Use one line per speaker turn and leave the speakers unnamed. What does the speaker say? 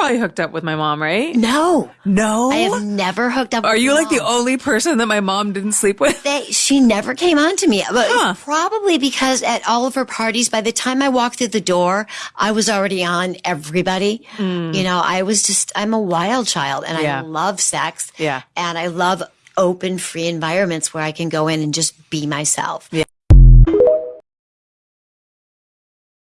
probably hooked up with my mom, right?
No,
No.
I have never hooked up.
Are you
my
like the only person that my mom didn't sleep with?
They, she never came on to me, but
Huh.
probably because at all of her parties, by the time I walked through the door, I was already on everybody. Hmm. You know, I was just, I'm a wild child and
Yeah.
I love sex.
Yeah.
And I love open, free environments where I can go in and just be myself.
Yeah.